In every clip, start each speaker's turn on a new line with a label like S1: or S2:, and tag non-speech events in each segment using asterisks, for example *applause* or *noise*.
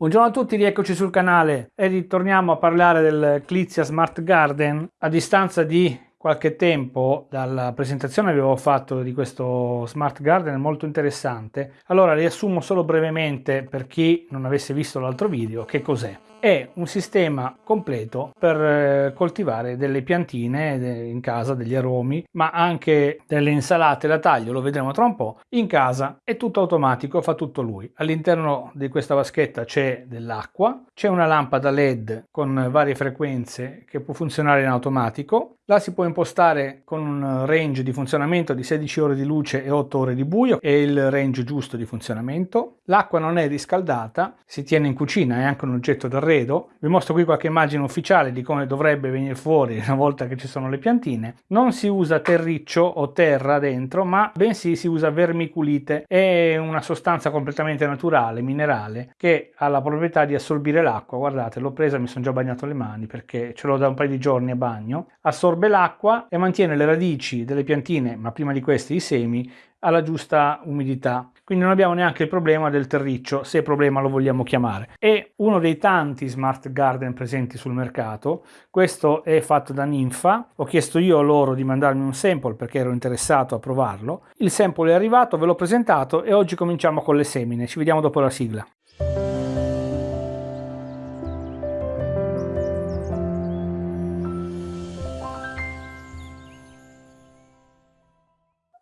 S1: Buongiorno a tutti, rieccoci sul canale e ritorniamo a parlare del Clizia Smart Garden. A distanza di qualche tempo dalla presentazione che avevo fatto di questo Smart Garden molto interessante. Allora riassumo solo brevemente per chi non avesse visto l'altro video che cos'è è un sistema completo per eh, coltivare delle piantine in casa, degli aromi, ma anche delle insalate da taglio, lo vedremo tra un po', in casa è tutto automatico, fa tutto lui. All'interno di questa vaschetta c'è dell'acqua, c'è una lampada LED con varie frequenze che può funzionare in automatico, la si può impostare con un range di funzionamento di 16 ore di luce e 8 ore di buio, è il range giusto di funzionamento. L'acqua non è riscaldata, si tiene in cucina, è anche un oggetto d'arredo. Vi mostro qui qualche immagine ufficiale di come dovrebbe venire fuori una volta che ci sono le piantine. Non si usa terriccio o terra dentro, ma bensì si usa vermiculite. È una sostanza completamente naturale, minerale, che ha la proprietà di assorbire l'acqua. Guardate, l'ho presa, mi sono già bagnato le mani perché ce l'ho da un paio di giorni a bagno. Assorbe l'acqua e mantiene le radici delle piantine, ma prima di queste i semi, alla giusta umidità. Quindi non abbiamo neanche il problema del terriccio, se problema lo vogliamo chiamare. È uno dei tanti smart garden presenti sul mercato. Questo è fatto da Ninfa. Ho chiesto io loro di mandarmi un sample perché ero interessato a provarlo. Il sample è arrivato, ve l'ho presentato e oggi cominciamo con le semine. Ci vediamo dopo la sigla.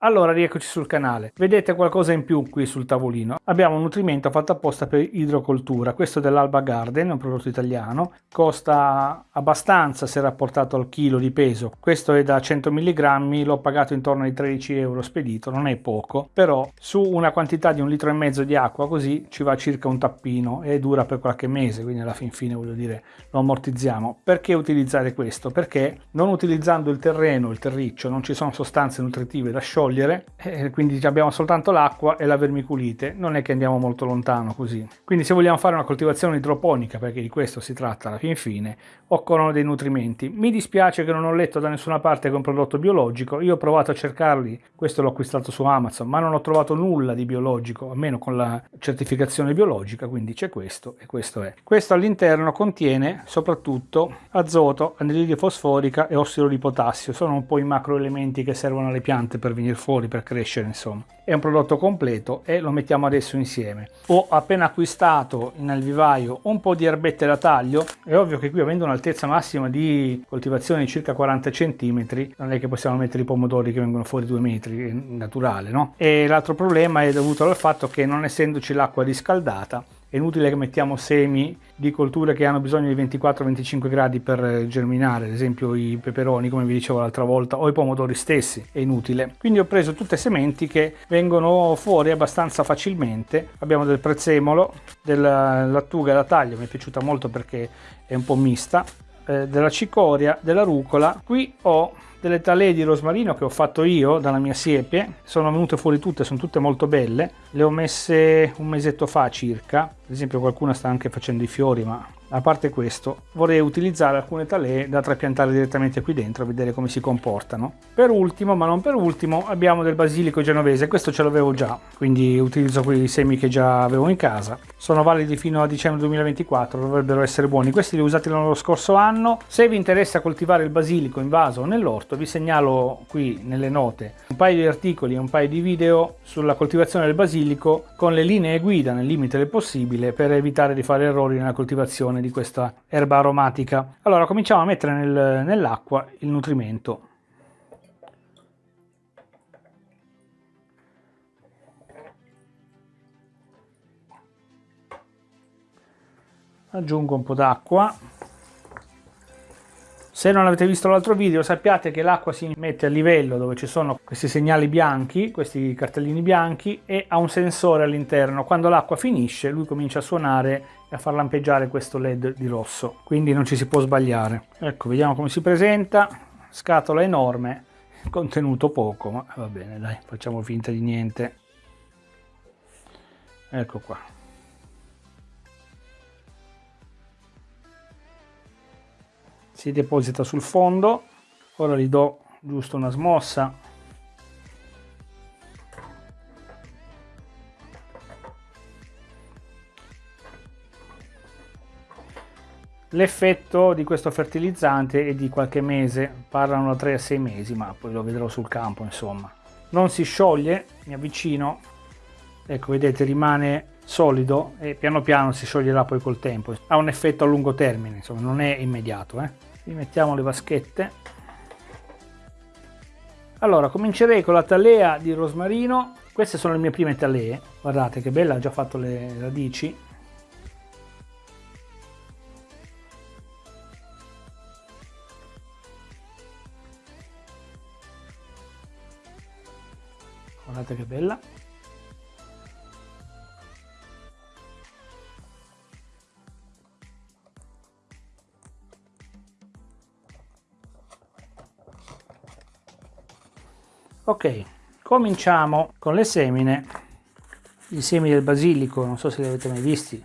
S1: Allora rieccoci sul canale. Vedete qualcosa in più qui sul tavolino. Abbiamo un nutrimento fatto apposta per idrocoltura. Questo è dell'Alba Garden, un prodotto italiano. Costa abbastanza se rapportato al chilo di peso. Questo è da 100 mg, l'ho pagato intorno ai 13 euro spedito, non è poco. Però su una quantità di un litro e mezzo di acqua così ci va circa un tappino e dura per qualche mese, quindi alla fin fine voglio dire lo ammortizziamo. Perché utilizzare questo? Perché non utilizzando il terreno, il terriccio, non ci sono sostanze nutritive da sciogliere togliere, eh, quindi abbiamo soltanto l'acqua e la vermiculite, non è che andiamo molto lontano così. Quindi se vogliamo fare una coltivazione idroponica, perché di questo si tratta alla fin fine, occorrono dei nutrimenti. Mi dispiace che non ho letto da nessuna parte che è un prodotto biologico, io ho provato a cercarli, questo l'ho acquistato su Amazon, ma non ho trovato nulla di biologico, almeno con la certificazione biologica, quindi c'è questo e questo è. Questo all'interno contiene soprattutto azoto, anidride fosforica e ossido di potassio, sono un po' i macroelementi che servono alle piante per venire fuori per crescere insomma. È un prodotto completo e lo mettiamo adesso insieme. Ho appena acquistato nel vivaio un po di erbette da taglio. È ovvio che qui avendo un'altezza massima di coltivazione di circa 40 cm non è che possiamo mettere i pomodori che vengono fuori due metri è naturale no? E l'altro problema è dovuto al fatto che non essendoci l'acqua riscaldata è inutile che mettiamo semi di colture che hanno bisogno di 24-25 gradi per germinare, ad esempio i peperoni come vi dicevo l'altra volta o i pomodori stessi, è inutile. Quindi ho preso tutte sementi che vengono fuori abbastanza facilmente, abbiamo del prezzemolo, della lattuga da taglio, mi è piaciuta molto perché è un po' mista, eh, della cicoria, della rucola, qui ho delle talee di rosmarino che ho fatto io dalla mia siepe sono venute fuori tutte sono tutte molto belle. Le ho messe un mesetto fa circa. Ad esempio qualcuna sta anche facendo i fiori ma a parte questo vorrei utilizzare alcune talee da trapiantare direttamente qui dentro a vedere come si comportano. Per ultimo ma non per ultimo abbiamo del basilico genovese questo ce l'avevo già quindi utilizzo quei semi che già avevo in casa. Sono validi fino a dicembre 2024 dovrebbero essere buoni. Questi li ho usati l'anno scorso anno. Se vi interessa coltivare il basilico in vaso o nell'orto vi segnalo qui nelle note un paio di articoli e un paio di video sulla coltivazione del basilico con le linee guida nel limite del possibile per evitare di fare errori nella coltivazione di questa erba aromatica. Allora cominciamo a mettere nel, nell'acqua il nutrimento. Aggiungo un po' d'acqua. Se non avete visto l'altro video sappiate che l'acqua si mette a livello dove ci sono questi segnali bianchi, questi cartellini bianchi e ha un sensore all'interno. Quando l'acqua finisce lui comincia a suonare e a far lampeggiare questo led di rosso. Quindi non ci si può sbagliare. Ecco vediamo come si presenta. Scatola enorme contenuto poco ma va bene dai facciamo finta di niente. Ecco qua si deposita sul fondo. Ora gli do giusto una smossa. L'effetto di questo fertilizzante è di qualche mese, parlano da 3 a 6 mesi, ma poi lo vedrò sul campo insomma. Non si scioglie, mi avvicino, ecco vedete rimane solido e piano piano si scioglierà poi col tempo. Ha un effetto a lungo termine, insomma non è immediato. Eh. Rimettiamo le vaschette. Allora comincerei con la talea di rosmarino, queste sono le mie prime talee, guardate che bella, ha già fatto le radici guardate che bella cominciamo con le semine. I semi del basilico non so se li avete mai visti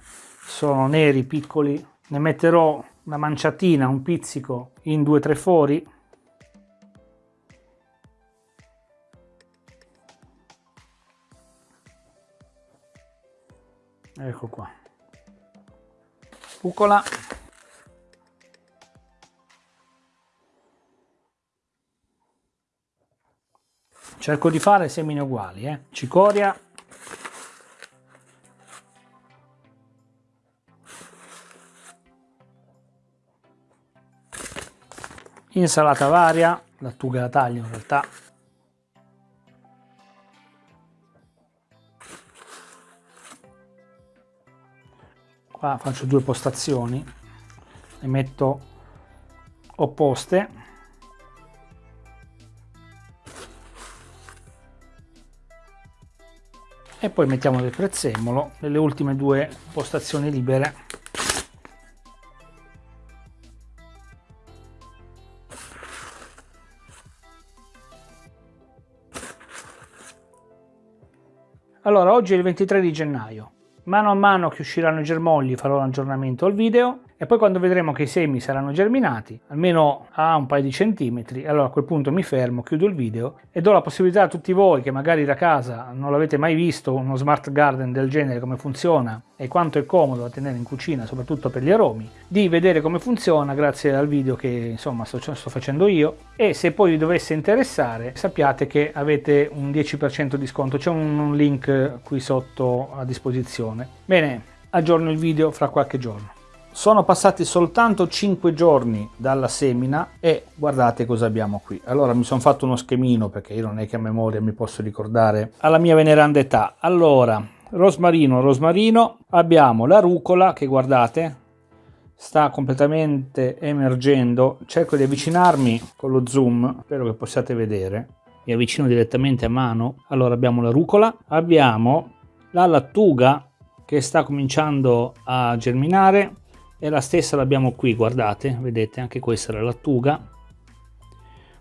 S1: sono neri piccoli. Ne metterò una manciatina un pizzico in due o tre fori. Ecco qua. Rucola cerco di fare semine uguali eh? cicoria. Insalata varia. Lattuga la taglio in realtà. Qua faccio due postazioni. Le metto opposte poi mettiamo del prezzemolo nelle ultime due postazioni libere. Allora oggi è il 23 di gennaio. Mano a mano che usciranno i germogli farò un aggiornamento al video e poi quando vedremo che i semi saranno germinati, almeno a un paio di centimetri, allora a quel punto mi fermo, chiudo il video e do la possibilità a tutti voi che magari da casa non l'avete mai visto uno smart garden del genere come funziona e quanto è comodo da tenere in cucina, soprattutto per gli aromi, di vedere come funziona grazie al video che insomma sto, sto facendo io e se poi vi dovesse interessare sappiate che avete un 10% di sconto, c'è un, un link qui sotto a disposizione. Bene, aggiorno il video fra qualche giorno. Sono passati soltanto 5 giorni dalla semina e guardate cosa abbiamo qui. Allora mi sono fatto uno schemino perché io non è che a memoria mi posso ricordare alla mia veneranda età. Allora, rosmarino, rosmarino, abbiamo la rucola che guardate sta completamente emergendo. Cerco di avvicinarmi con lo zoom, spero che possiate vedere. Mi avvicino direttamente a mano. Allora abbiamo la rucola, abbiamo la lattuga che sta cominciando a germinare e la stessa l'abbiamo qui guardate vedete anche questa è la lattuga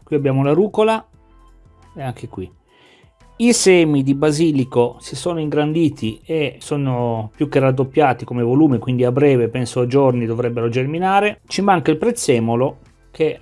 S1: qui abbiamo la rucola e anche qui. I semi di basilico si sono ingranditi e sono più che raddoppiati come volume quindi a breve penso a giorni dovrebbero germinare. Ci manca il prezzemolo che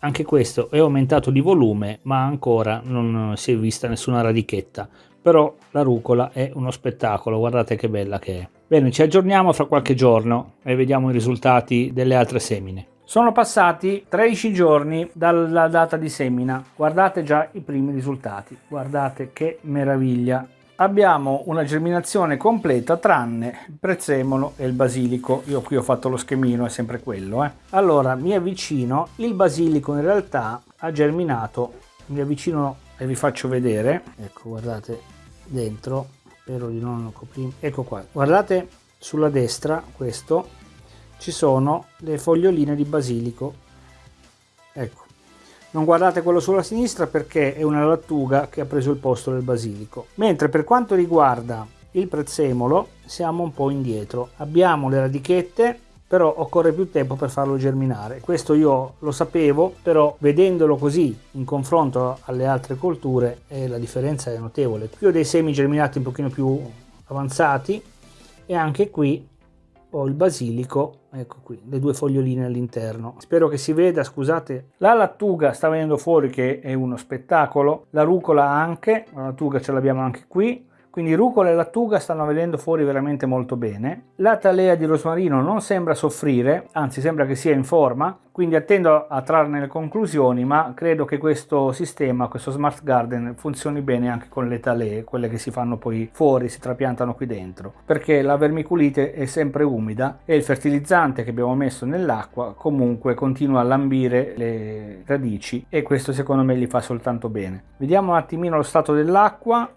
S1: anche questo è aumentato di volume ma ancora non si è vista nessuna radichetta. Però la rucola è uno spettacolo guardate che bella che è Bene, ci aggiorniamo fra qualche giorno e vediamo i risultati delle altre semine. Sono passati 13 giorni dalla data di semina, guardate già i primi risultati, guardate che meraviglia. Abbiamo una germinazione completa tranne il prezzemolo e il basilico, io qui ho fatto lo schemino, è sempre quello. Eh. Allora mi avvicino, il basilico in realtà ha germinato, mi avvicino e vi faccio vedere, ecco guardate dentro, spero di non coprire ecco qua. Guardate sulla destra questo. Ci sono le foglioline di basilico. Ecco. Non guardate quello sulla sinistra perché è una lattuga che ha preso il posto del basilico. Mentre per quanto riguarda il prezzemolo siamo un po' indietro. Abbiamo le radichette però occorre più tempo per farlo germinare. Questo io lo sapevo, però vedendolo così in confronto alle altre colture eh, la differenza è notevole. Qui ho dei semi germinati un pochino più avanzati e anche qui ho il basilico, ecco qui, le due foglioline all'interno. Spero che si veda, scusate. La lattuga sta venendo fuori che è uno spettacolo, la rucola anche, la lattuga ce l'abbiamo anche qui, quindi rucola e lattuga stanno venendo fuori veramente molto bene. La talea di rosmarino non sembra soffrire, anzi sembra che sia in forma, quindi attendo a trarne le conclusioni, ma credo che questo sistema, questo Smart Garden, funzioni bene anche con le talee, quelle che si fanno poi fuori, si trapiantano qui dentro, perché la vermiculite è sempre umida e il fertilizzante che abbiamo messo nell'acqua comunque continua a lambire le radici e questo secondo me gli fa soltanto bene. Vediamo un attimino lo stato dell'acqua.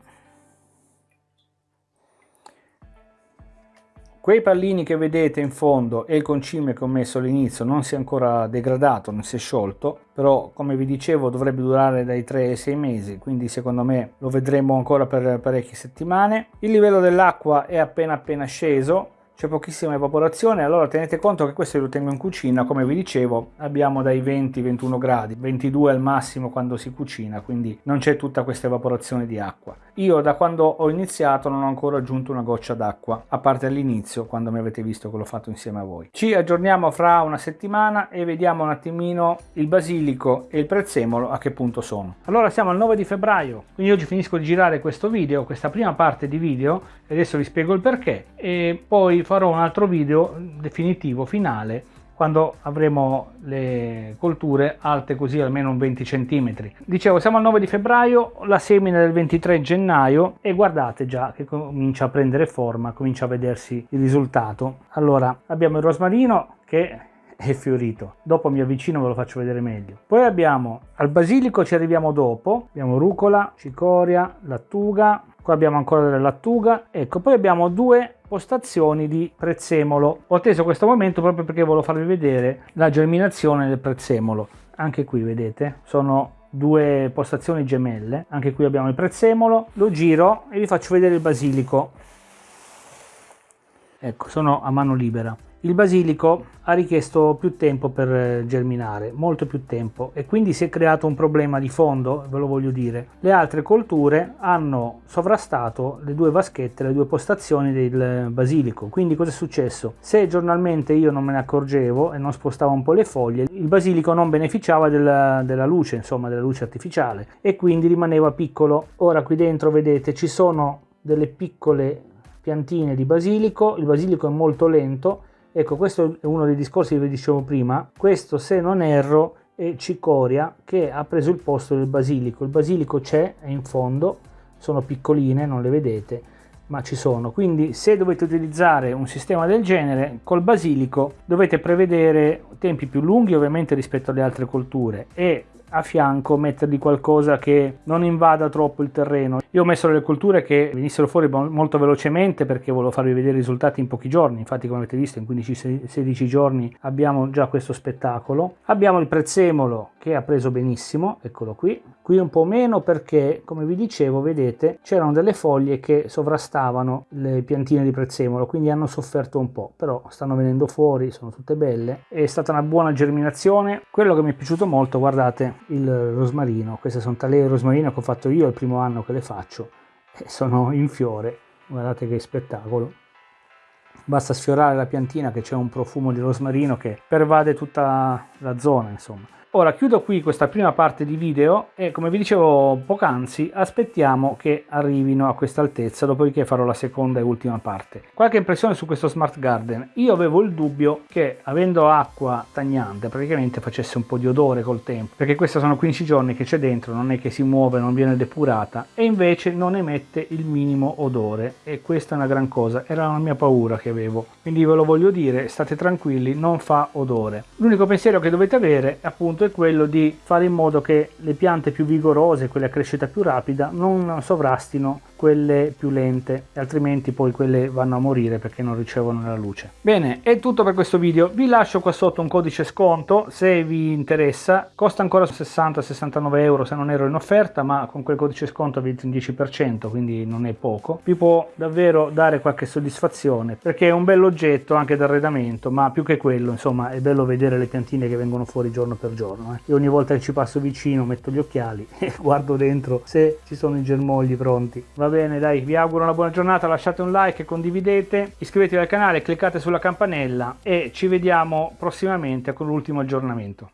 S1: Quei pallini che vedete in fondo e il concime che ho messo all'inizio non si è ancora degradato, non si è sciolto, però come vi dicevo dovrebbe durare dai 3 ai 6 mesi, quindi secondo me lo vedremo ancora per parecchie settimane. Il livello dell'acqua è appena appena sceso, c'è pochissima evaporazione allora tenete conto che questo lo tengo in cucina come vi dicevo abbiamo dai 20-21 gradi 22 al massimo quando si cucina quindi non c'è tutta questa evaporazione di acqua io da quando ho iniziato non ho ancora aggiunto una goccia d'acqua a parte all'inizio quando mi avete visto che l'ho fatto insieme a voi. Ci aggiorniamo fra una settimana e vediamo un attimino il basilico e il prezzemolo a che punto sono. Allora siamo al 9 di febbraio quindi oggi finisco di girare questo video questa prima parte di video e adesso vi spiego il perché e poi farò un altro video definitivo, finale, quando avremo le colture alte così almeno un 20 cm. Dicevo, siamo al 9 di febbraio, la semina del 23 gennaio e guardate già che comincia a prendere forma, comincia a vedersi il risultato. Allora, abbiamo il rosmarino che è fiorito. Dopo mi avvicino e ve lo faccio vedere meglio. Poi abbiamo al basilico ci arriviamo dopo, abbiamo rucola, cicoria, lattuga, qua abbiamo ancora della lattuga, ecco, poi abbiamo due postazioni di prezzemolo. Ho atteso questo momento proprio perché volevo farvi vedere la germinazione del prezzemolo. Anche qui vedete, sono due postazioni gemelle. Anche qui abbiamo il prezzemolo. Lo giro e vi faccio vedere il basilico. Ecco, sono a mano libera. Il basilico ha richiesto più tempo per eh, germinare, molto più tempo e quindi si è creato un problema di fondo, ve lo voglio dire. Le altre colture hanno sovrastato le due vaschette, le due postazioni del basilico. Quindi cosa è successo? Se giornalmente io non me ne accorgevo e non spostavo un po' le foglie, il basilico non beneficiava della, della luce, insomma della luce artificiale e quindi rimaneva piccolo. Ora qui dentro vedete ci sono delle piccole piantine di basilico, il basilico è molto lento Ecco, questo è uno dei discorsi che vi dicevo prima. Questo, se non erro, è cicoria che ha preso il posto del basilico. Il basilico c'è, è in fondo, sono piccoline, non le vedete, ma ci sono. Quindi se dovete utilizzare un sistema del genere, col basilico dovete prevedere tempi più lunghi ovviamente rispetto alle altre colture e a fianco mettergli qualcosa che non invada troppo il terreno. Io ho messo delle colture che venissero fuori molto velocemente perché volevo farvi vedere i risultati in pochi giorni, infatti come avete visto in 15-16 giorni abbiamo già questo spettacolo. Abbiamo il prezzemolo che ha preso benissimo, eccolo qui, qui un po' meno perché come vi dicevo vedete c'erano delle foglie che sovrastavano le piantine di prezzemolo quindi hanno sofferto un po' però stanno venendo fuori, sono tutte belle, è stata una buona germinazione, quello che mi è piaciuto molto guardate il rosmarino. Queste sono talee rosmarino che ho fatto io il primo anno che le faccio e sono in fiore. Guardate che spettacolo. Basta sfiorare la piantina che c'è un profumo di rosmarino che pervade tutta la zona, insomma. Ora chiudo qui questa prima parte di video e come vi dicevo poc'anzi aspettiamo che arrivino a questa altezza dopodiché farò la seconda e ultima parte. Qualche impressione su questo Smart Garden? Io avevo il dubbio che avendo acqua stagnante praticamente facesse un po' di odore col tempo perché questi sono 15 giorni che c'è dentro non è che si muove non viene depurata e invece non emette il minimo odore e questa è una gran cosa era la mia paura che avevo quindi ve lo voglio dire state tranquilli non fa odore l'unico pensiero che dovete avere appunto punto è quello di fare in modo che le piante più vigorose, quelle a crescita più rapida, non sovrastino quelle più lente, altrimenti poi quelle vanno a morire perché non ricevono la luce. Bene, è tutto per questo video. Vi lascio qua sotto un codice sconto se vi interessa. Costa ancora 60-69 euro se non ero in offerta, ma con quel codice sconto avete un 10%, quindi non è poco. Vi può davvero dare qualche soddisfazione perché è un bell'oggetto anche d'arredamento, ma più che quello, insomma, è bello vedere le piantine che vengono fuori giorno per giorno. Eh. Io ogni volta che ci passo vicino metto gli occhiali *laughs* e guardo dentro se ci sono i germogli pronti. Bene dai vi auguro una buona giornata lasciate un like condividete iscrivetevi al canale cliccate sulla campanella e ci vediamo prossimamente con l'ultimo aggiornamento